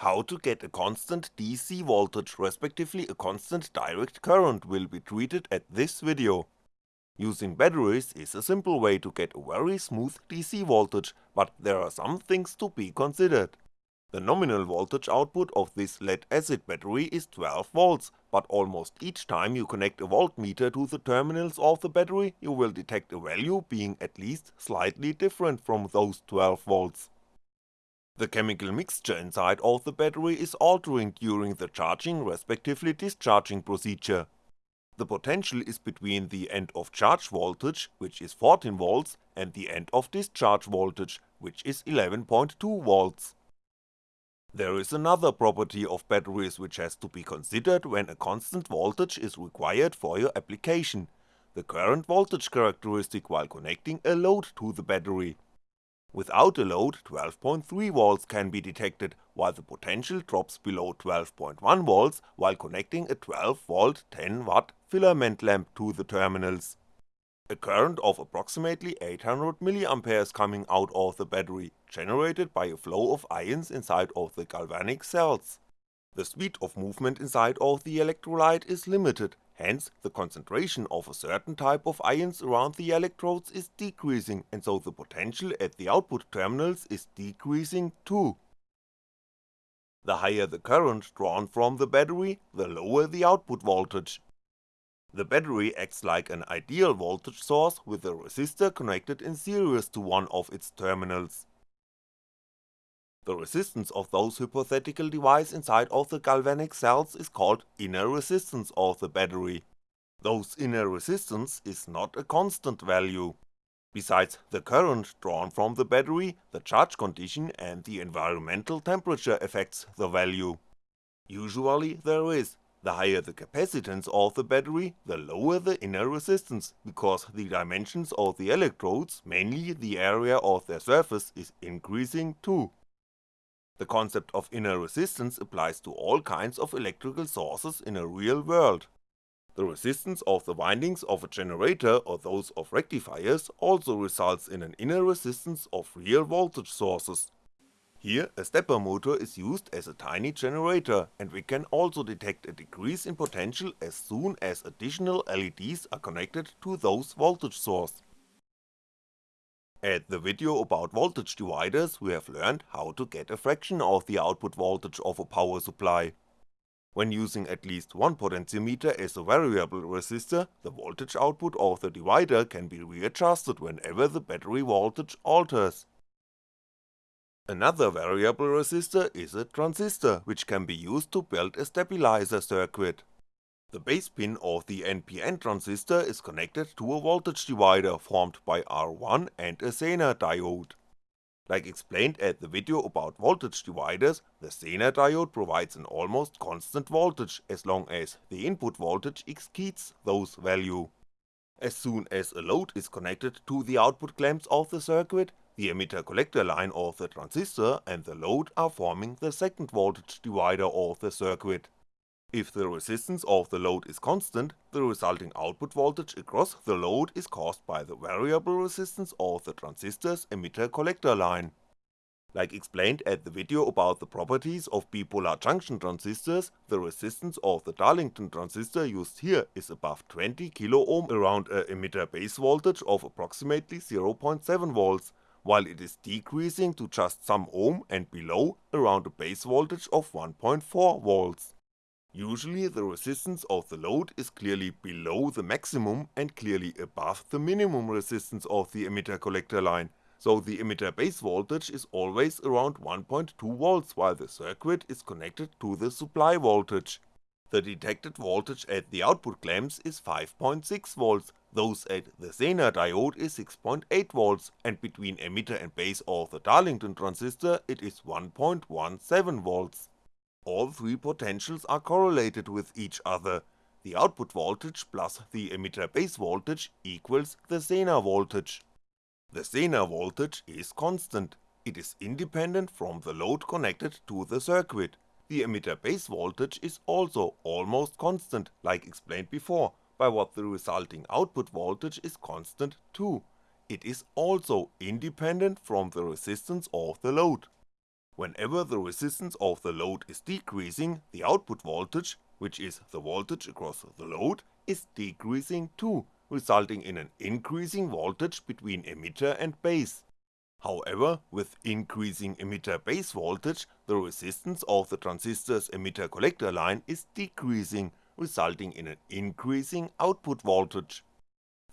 How to get a constant DC voltage respectively a constant direct current will be treated at this video. Using batteries is a simple way to get a very smooth DC voltage, but there are some things to be considered. The nominal voltage output of this lead acid battery is 12V, but almost each time you connect a voltmeter to the terminals of the battery you will detect a value being at least slightly different from those 12V. The chemical mixture inside of the battery is altering during the charging respectively discharging procedure. The potential is between the end of charge voltage, which is 14V, and the end of discharge voltage, which is 11.2V. There is another property of batteries which has to be considered when a constant voltage is required for your application, the current voltage characteristic while connecting a load to the battery. Without a load 12.3V can be detected, while the potential drops below 12.1V while connecting a 12V 10W filament lamp to the terminals. A current of approximately 800mA coming out of the battery, generated by a flow of ions inside of the galvanic cells. The speed of movement inside of the electrolyte is limited, hence the concentration of a certain type of ions around the electrodes is decreasing and so the potential at the output terminals is decreasing too. The higher the current drawn from the battery, the lower the output voltage. The battery acts like an ideal voltage source with a resistor connected in series to one of its terminals. The resistance of those hypothetical device inside of the galvanic cells is called inner resistance of the battery. Those inner resistance is not a constant value. Besides the current drawn from the battery, the charge condition and the environmental temperature affects the value. Usually there is, the higher the capacitance of the battery, the lower the inner resistance, because the dimensions of the electrodes, mainly the area of their surface, is increasing too. The concept of inner resistance applies to all kinds of electrical sources in a real world. The resistance of the windings of a generator or those of rectifiers also results in an inner resistance of real voltage sources. Here a stepper motor is used as a tiny generator and we can also detect a decrease in potential as soon as additional LEDs are connected to those voltage source. At the video about voltage dividers we have learned how to get a fraction of the output voltage of a power supply. When using at least one potentiometer as a variable resistor, the voltage output of the divider can be readjusted whenever the battery voltage alters. Another variable resistor is a transistor, which can be used to build a stabilizer circuit. The base pin of the NPN transistor is connected to a voltage divider formed by R1 and a Zener diode. Like explained at the video about voltage dividers, the Zener diode provides an almost constant voltage as long as the input voltage exceeds those value. As soon as a load is connected to the output clamps of the circuit, the emitter collector line of the transistor and the load are forming the second voltage divider of the circuit. If the resistance of the load is constant, the resulting output voltage across the load is caused by the variable resistance of the transistor's emitter-collector line. Like explained at the video about the properties of bipolar junction transistors, the resistance of the Darlington transistor used here is above 20 kiloohm around a emitter base voltage of approximately 0.7V, while it is decreasing to just some ohm and below around a base voltage of 1.4V. Usually the resistance of the load is clearly below the maximum and clearly above the minimum resistance of the emitter collector line, so the emitter base voltage is always around 1.2V while the circuit is connected to the supply voltage. The detected voltage at the output clamps is 5.6V, those at the Zener diode is 6.8V and between emitter and base of the Darlington transistor it is 1.17V. All three potentials are correlated with each other, the output voltage plus the emitter base voltage equals the Zener voltage. The Zener voltage is constant, it is independent from the load connected to the circuit, the emitter base voltage is also almost constant, like explained before, by what the resulting output voltage is constant too, it is also independent from the resistance of the load. Whenever the resistance of the load is decreasing, the output voltage, which is the voltage across the load, is decreasing too, resulting in an increasing voltage between emitter and base. However, with increasing emitter base voltage, the resistance of the transistor's emitter collector line is decreasing, resulting in an increasing output voltage.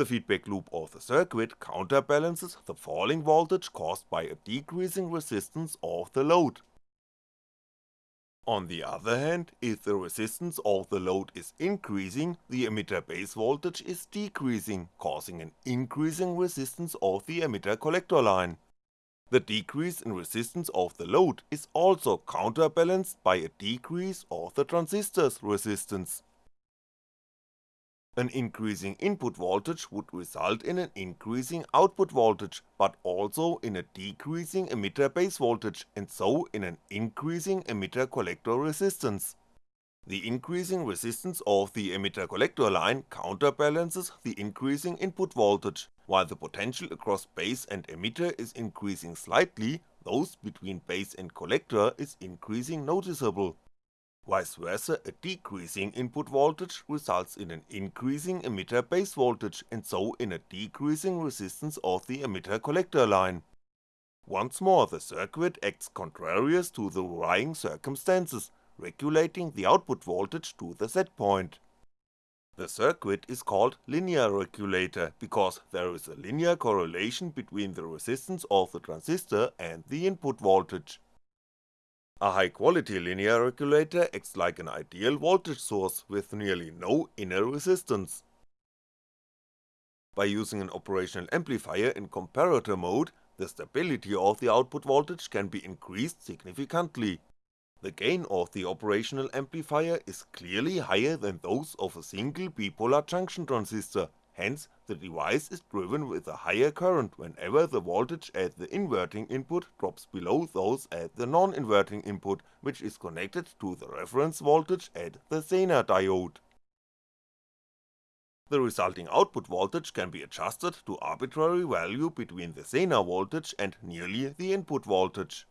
The feedback loop of the circuit counterbalances the falling voltage caused by a decreasing resistance of the load. On the other hand, if the resistance of the load is increasing, the emitter base voltage is decreasing, causing an increasing resistance of the emitter collector line. The decrease in resistance of the load is also counterbalanced by a decrease of the transistor's resistance. An increasing input voltage would result in an increasing output voltage, but also in a decreasing emitter base voltage and so in an increasing emitter collector resistance. The increasing resistance of the emitter collector line counterbalances the increasing input voltage, while the potential across base and emitter is increasing slightly, those between base and collector is increasing noticeable. Vice versa, a decreasing input voltage results in an increasing emitter base voltage and so in a decreasing resistance of the emitter collector line. Once more the circuit acts contrarious to the varying circumstances, regulating the output voltage to the set point. The circuit is called linear regulator because there is a linear correlation between the resistance of the transistor and the input voltage. A high quality linear regulator acts like an ideal voltage source with nearly no inner resistance. By using an operational amplifier in comparator mode, the stability of the output voltage can be increased significantly, the gain of the operational amplifier is clearly higher than those of a single bipolar junction transistor, hence the device is driven with a higher current whenever the voltage at the inverting input drops below those at the non-inverting input, which is connected to the reference voltage at the Zener diode. The resulting output voltage can be adjusted to arbitrary value between the Zener voltage and nearly the input voltage.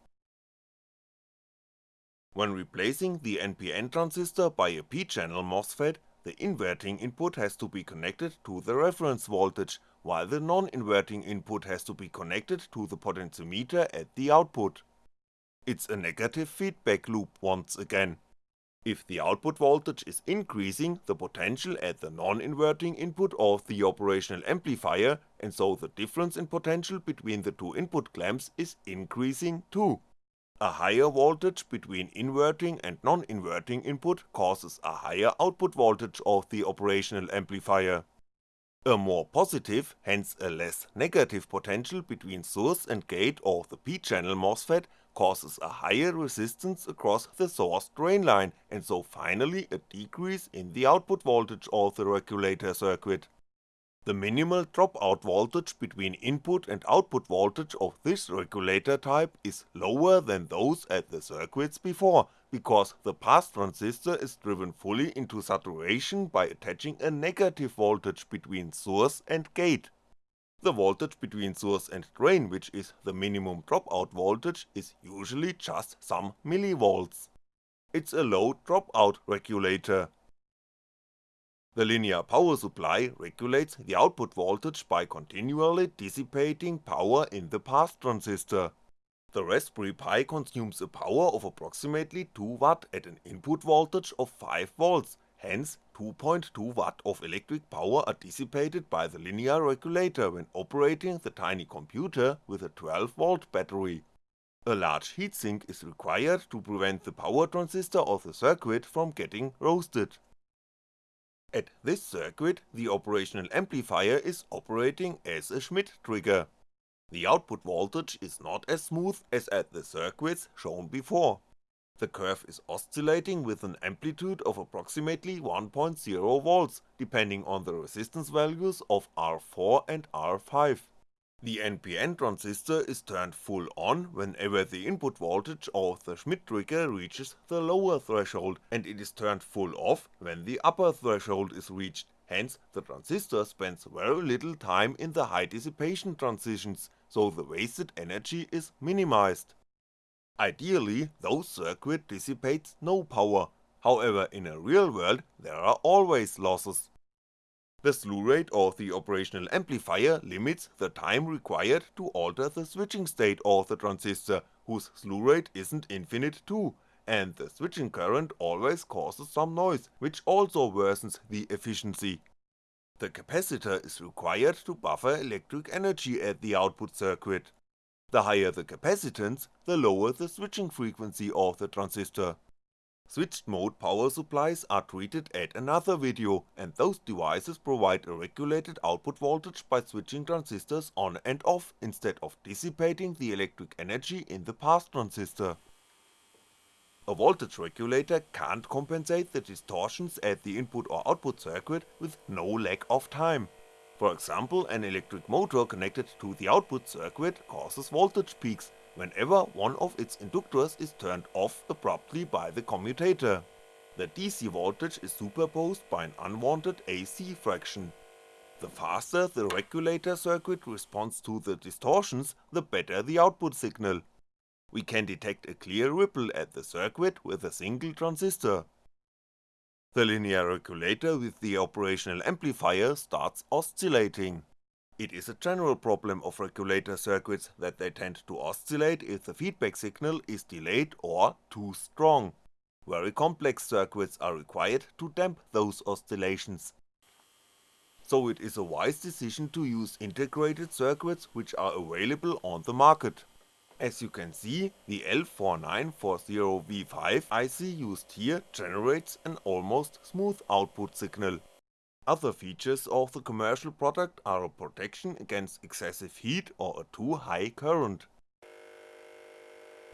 When replacing the NPN transistor by a P-channel MOSFET, the inverting input has to be connected to the reference voltage, while the non-inverting input has to be connected to the potentiometer at the output. It's a negative feedback loop once again. If the output voltage is increasing, the potential at the non-inverting input of the operational amplifier, and so the difference in potential between the two input clamps is increasing too. A higher voltage between inverting and non-inverting input causes a higher output voltage of the operational amplifier. A more positive, hence a less negative potential between source and gate of the P-channel MOSFET causes a higher resistance across the source drain line and so finally a decrease in the output voltage of the regulator circuit. The minimal dropout voltage between input and output voltage of this regulator type is lower than those at the circuits before, because the pass transistor is driven fully into saturation by attaching a negative voltage between source and gate. The voltage between source and drain which is the minimum dropout voltage is usually just some millivolts. It's a low dropout regulator, the linear power supply regulates the output voltage by continually dissipating power in the pass transistor. The Raspberry Pi consumes a power of approximately 2W at an input voltage of 5V, hence 2.2W of electric power are dissipated by the linear regulator when operating the tiny computer with a 12V battery. A large heatsink is required to prevent the power transistor of the circuit from getting roasted. At this circuit, the operational amplifier is operating as a Schmitt trigger. The output voltage is not as smooth as at the circuits shown before. The curve is oscillating with an amplitude of approximately 1.0V, depending on the resistance values of R4 and R5. The NPN transistor is turned full on whenever the input voltage of the Schmitt trigger reaches the lower threshold and it is turned full off when the upper threshold is reached, hence the transistor spends very little time in the high dissipation transitions, so the wasted energy is minimized. Ideally, those circuit dissipates no power, however in a real world there are always losses. The slew rate of the operational amplifier limits the time required to alter the switching state of the transistor, whose slew rate isn't infinite too, and the switching current always causes some noise, which also worsens the efficiency. The capacitor is required to buffer electric energy at the output circuit. The higher the capacitance, the lower the switching frequency of the transistor. Switched mode power supplies are treated at another video, and those devices provide a regulated output voltage by switching transistors on and off instead of dissipating the electric energy in the pass transistor. A voltage regulator can't compensate the distortions at the input or output circuit with no lag of time. For example, an electric motor connected to the output circuit causes voltage peaks whenever one of its inductors is turned off abruptly by the commutator. The DC voltage is superposed by an unwanted AC fraction. The faster the regulator circuit responds to the distortions, the better the output signal. We can detect a clear ripple at the circuit with a single transistor. The linear regulator with the operational amplifier starts oscillating. It is a general problem of regulator circuits that they tend to oscillate if the feedback signal is delayed or too strong. Very complex circuits are required to damp those oscillations. So it is a wise decision to use integrated circuits which are available on the market. As you can see, the L4940V5 IC used here generates an almost smooth output signal, other features of the commercial product are a protection against excessive heat or a too high current.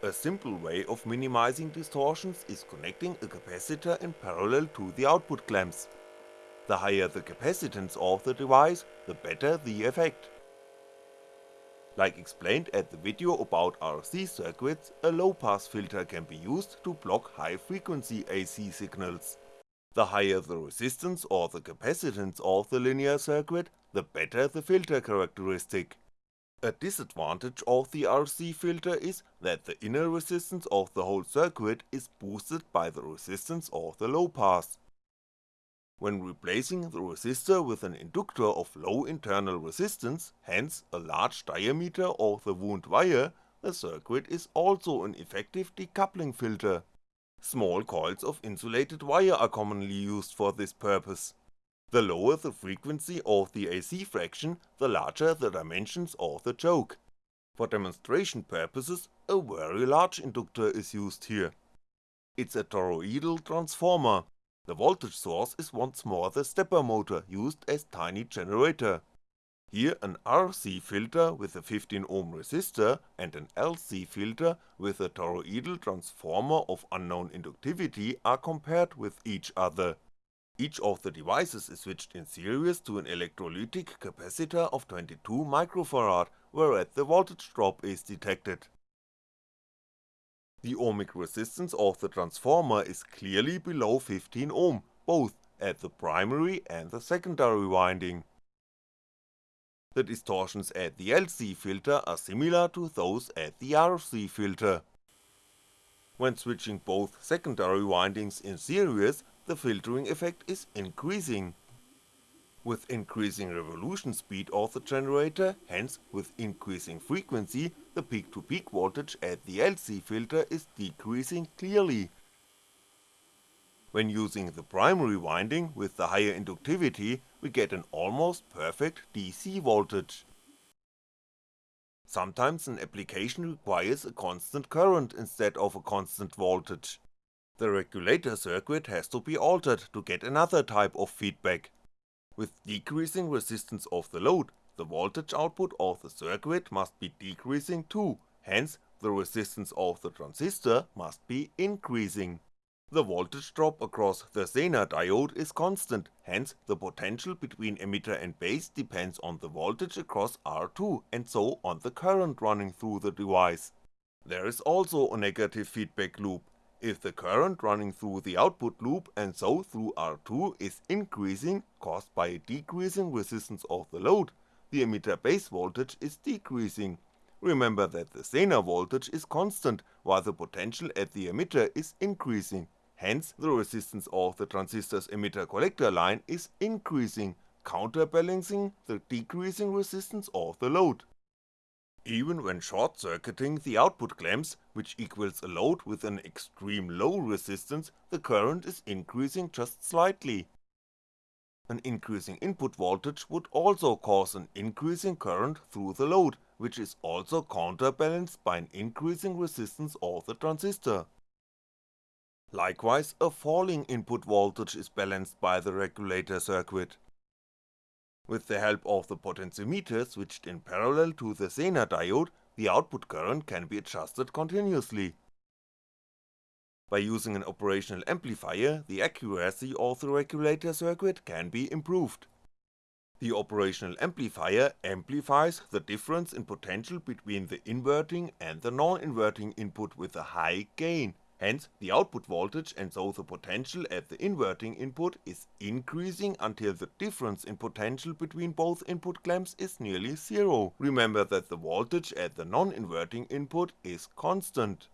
A simple way of minimizing distortions is connecting a capacitor in parallel to the output clamps. The higher the capacitance of the device, the better the effect. Like explained at the video about RC circuits, a low pass filter can be used to block high frequency AC signals. The higher the resistance or the capacitance of the linear circuit, the better the filter characteristic. A disadvantage of the RC filter is that the inner resistance of the whole circuit is boosted by the resistance of the low pass. When replacing the resistor with an inductor of low internal resistance, hence a large diameter of the wound wire, the circuit is also an effective decoupling filter. Small coils of insulated wire are commonly used for this purpose. The lower the frequency of the AC fraction, the larger the dimensions of the choke. For demonstration purposes, a very large inductor is used here. It's a toroidal transformer. The voltage source is once more the stepper motor used as tiny generator. Here an RC filter with a 15ohm resistor and an LC filter with a toroidal transformer of unknown inductivity are compared with each other. Each of the devices is switched in series to an electrolytic capacitor of 22 microfarad, whereat the voltage drop is detected. The ohmic resistance of the transformer is clearly below 15 ohm, both at the primary and the secondary winding. The distortions at the LC filter are similar to those at the RC filter. When switching both secondary windings in series, the filtering effect is increasing. With increasing revolution speed of the generator, hence with increasing frequency, the peak to peak voltage at the LC filter is decreasing clearly, when using the primary winding with the higher inductivity, we get an almost perfect DC voltage. Sometimes an application requires a constant current instead of a constant voltage. The regulator circuit has to be altered to get another type of feedback. With decreasing resistance of the load, the voltage output of the circuit must be decreasing too, hence the resistance of the transistor must be increasing. The voltage drop across the Zener diode is constant, hence the potential between emitter and base depends on the voltage across R2 and so on the current running through the device. There is also a negative feedback loop, if the current running through the output loop and so through R2 is increasing caused by a decreasing resistance of the load, the emitter base voltage is decreasing, remember that the Zener voltage is constant while the potential at the emitter is increasing, hence the resistance of the transistor's emitter collector line is increasing, counterbalancing the decreasing resistance of the load. Even when short-circuiting the output clamps, which equals a load with an extreme low resistance, the current is increasing just slightly. An increasing input voltage would also cause an increasing current through the load, which is also counterbalanced by an increasing resistance of the transistor. Likewise, a falling input voltage is balanced by the regulator circuit. With the help of the potentiometer switched in parallel to the Zener diode, the output current can be adjusted continuously. By using an operational amplifier, the accuracy of the regulator circuit can be improved. The operational amplifier amplifies the difference in potential between the inverting and the non-inverting input with a high gain, hence the output voltage and so the potential at the inverting input is increasing until the difference in potential between both input clamps is nearly zero, remember that the voltage at the non-inverting input is constant.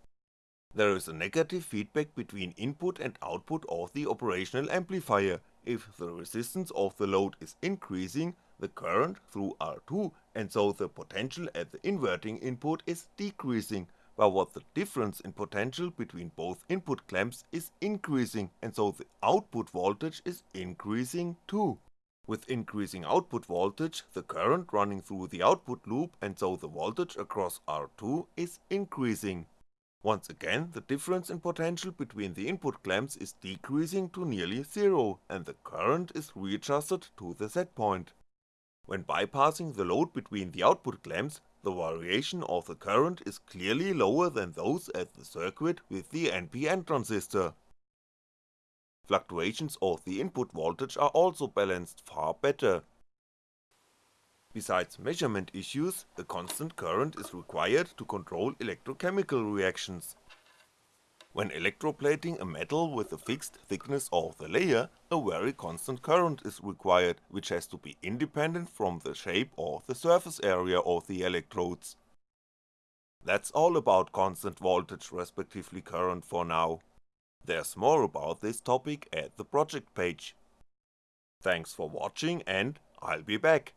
There is a negative feedback between input and output of the operational amplifier, if the resistance of the load is increasing, the current through R2 and so the potential at the inverting input is decreasing, while what the difference in potential between both input clamps is increasing and so the output voltage is increasing too. With increasing output voltage, the current running through the output loop and so the voltage across R2 is increasing. Once again, the difference in potential between the input clamps is decreasing to nearly zero, and the current is readjusted to the set point. When bypassing the load between the output clamps, the variation of the current is clearly lower than those at the circuit with the NPN transistor. Fluctuations of the input voltage are also balanced far better, Besides measurement issues, a constant current is required to control electrochemical reactions. When electroplating a metal with a fixed thickness of the layer, a very constant current is required, which has to be independent from the shape or the surface area of the electrodes. That's all about constant voltage respectively current for now. There's more about this topic at the project page. Thanks for watching and I'll be back.